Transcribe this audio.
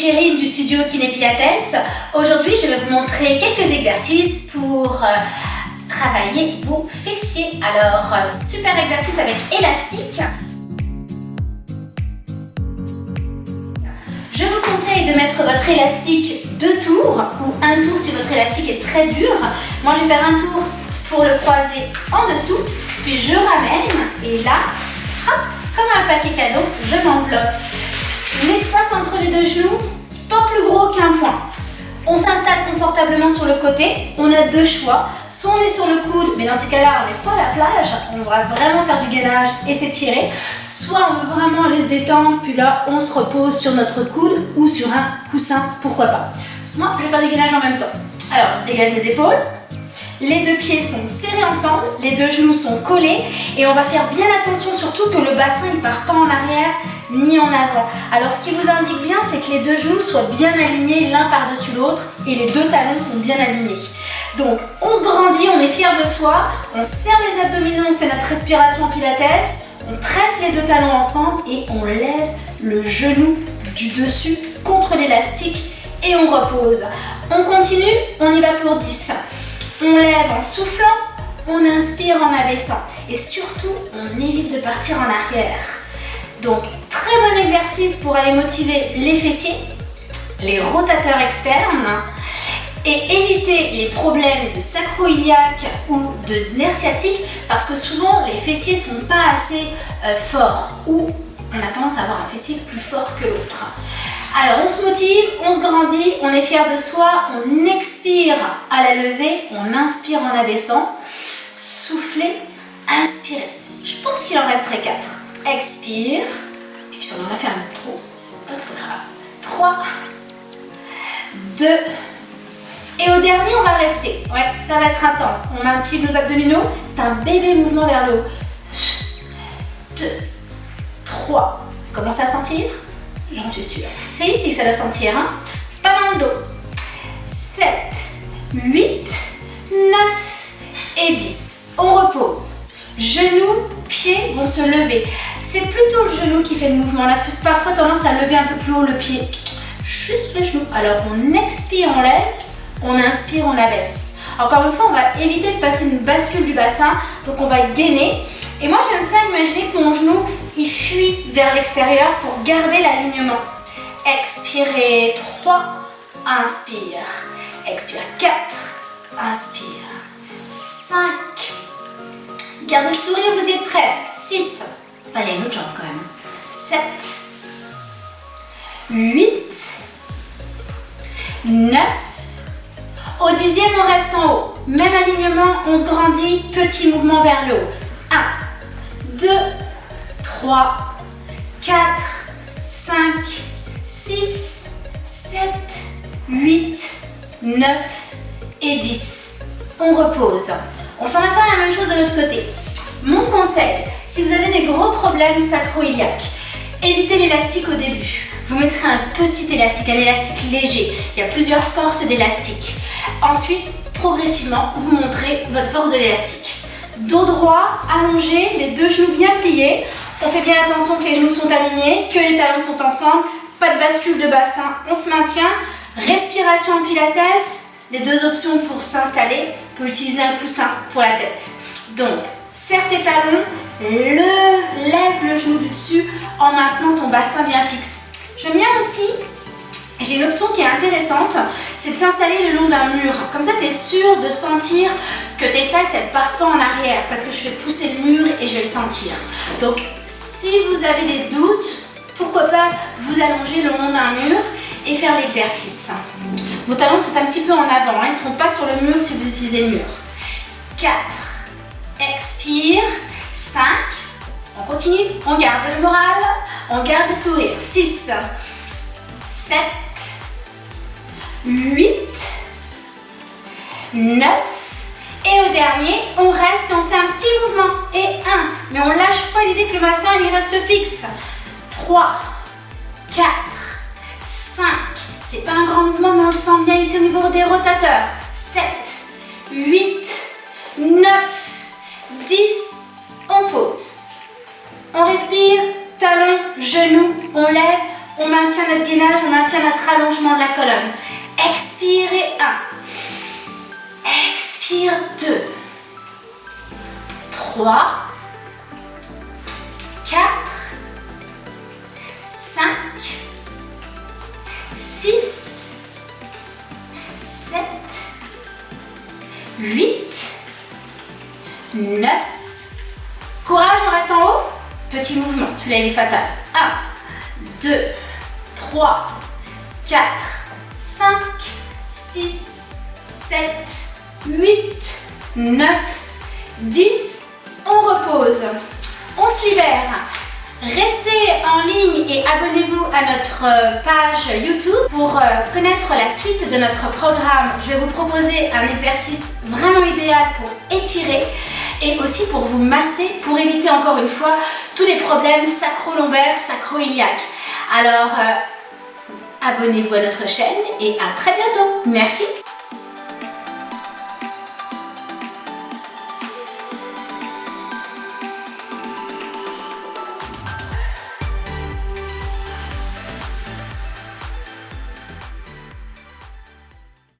Chérine du studio Kiné Pilates. Aujourd'hui, je vais vous montrer quelques exercices pour euh, travailler vos fessiers. Alors, euh, super exercice avec élastique. Je vous conseille de mettre votre élastique deux tours ou un tour si votre élastique est très dur. Moi, je vais faire un tour pour le croiser en dessous, puis je ramène et là, comme un paquet cadeau, je m'enveloppe. L'espace entre les deux genoux, pas plus gros qu'un point. On s'installe confortablement sur le côté. On a deux choix. Soit on est sur le coude, mais dans ces cas-là, on n'est pas à la plage. On va vraiment faire du gainage et s'étirer. Soit on veut vraiment aller se détendre, puis là, on se repose sur notre coude ou sur un coussin, pourquoi pas. Moi, je vais faire du gainage en même temps. Alors, dégage mes épaules. Les deux pieds sont serrés ensemble, les deux genoux sont collés et on va faire bien attention surtout que le bassin ne part pas en arrière ni en avant. Alors ce qui vous indique bien, c'est que les deux genoux soient bien alignés l'un par-dessus l'autre et les deux talons sont bien alignés. Donc on se grandit, on est fier de soi, on serre les abdominaux, on fait notre respiration pilates, on presse les deux talons ensemble et on lève le genou du dessus contre l'élastique et on repose. On continue, on y va pour 10. On lève en soufflant, on inspire en abaissant et surtout on évite de partir en arrière. Donc bon exercice pour aller motiver les fessiers, les rotateurs externes et éviter les problèmes de sacro-iliaque ou de nerf sciatique parce que souvent les fessiers sont pas assez euh, forts ou on a tendance à avoir un fessier plus fort que l'autre. Alors on se motive, on se grandit, on est fier de soi, on expire à la levée, on inspire en abaissant, soufflez, inspirez. Je pense qu'il en resterait 4. Expire, puis si on en a fait un trop, c'est pas trop grave. 3, 2, et au dernier on va rester. Ouais, ça va être intense. On maintient nos abdominaux, c'est un bébé mouvement vers le haut. 2, 3, commencez à sentir? J'en suis sûre. C'est ici que ça doit sentir, hein Pas dans le dos. 7, 8, 9 et 10. On repose. Genoux, pieds vont se lever. C'est plutôt le genou qui fait le mouvement. On a parfois tendance à lever un peu plus haut le pied. Juste le genou. Alors on expire, on lève. On inspire, on abaisse. Encore une fois, on va éviter de passer une bascule du bassin. Donc on va gainer. Et moi j'aime ça imaginer que mon genou il fuit vers l'extérieur pour garder l'alignement. Expirez 3, inspire. Expire 4, inspire. 5. Gardez le sourire, vous y êtes presque. 6. Enfin, il y a quand même. 7. 8. 9. Au dixième, on reste en haut. Même alignement, on se grandit. Petit mouvement vers le haut. 1, 2, 3, 4, 5, 6, 7, 8, 9 et 10. On repose. On s'en va faire la même chose de l'autre côté. Mon conseil, si vous avez des gros problèmes sacro-iliaques, évitez l'élastique au début. Vous mettrez un petit élastique, un élastique léger. Il y a plusieurs forces d'élastique. Ensuite, progressivement, vous montrez votre force de l'élastique. Dos droit, allongé, les deux genoux bien pliés. On fait bien attention que les genoux sont alignés, que les talons sont ensemble. Pas de bascule de bassin, on se maintient. Respiration en pilates. Les deux options pour s'installer. On peut utiliser un coussin pour la tête. Donc, serre tes talons, le, lève le genou du dessus en maintenant ton bassin bien fixe. J'aime bien aussi j'ai une option qui est intéressante, c'est de s'installer le long d'un mur. Comme ça, tu es sûr de sentir que tes fesses, elles partent pas en arrière parce que je fais pousser le mur et je vais le sentir. Donc, si vous avez des doutes, pourquoi pas vous allonger le long d'un mur et faire l'exercice. Vos talons sont un petit peu en avant, hein. ils ne seront pas sur le mur si vous utilisez le mur. 4, expire, 5, on continue, on garde le moral, on garde le sourire, 6, 7, 8, 9, et au dernier, on reste et on fait un petit mouvement. Et 1. Mais on lâche pas l'idée que le bassin reste fixe. 3, 4, 5. C'est pas un grand mouvement, mais on le sent bien ici au niveau des rotateurs. 7, 8, 9, 10. On pose. On respire, talon, genou, on lève, On maintient notre gainage, on maintient notre allongement de la colonne. Expirez 1. Expire 2. 3. 4. 5. 6. 7. 8. 9. Courage, on reste en haut. Petit mouvement, celui-là il est fatal. 1, 2, 3, 4, 5, 6, 7, 8, 9, 10. On repose. On se libère. Restez en ligne et abonnez-vous à notre euh, page YouTube pour euh, connaître la suite de notre programme. Je vais vous proposer un exercice vraiment idéal pour étirer et aussi pour vous masser pour éviter encore une fois tous les problèmes sacro-lombaires, sacro-iliaques. Alors, euh, abonnez-vous à notre chaîne et à très bientôt. Merci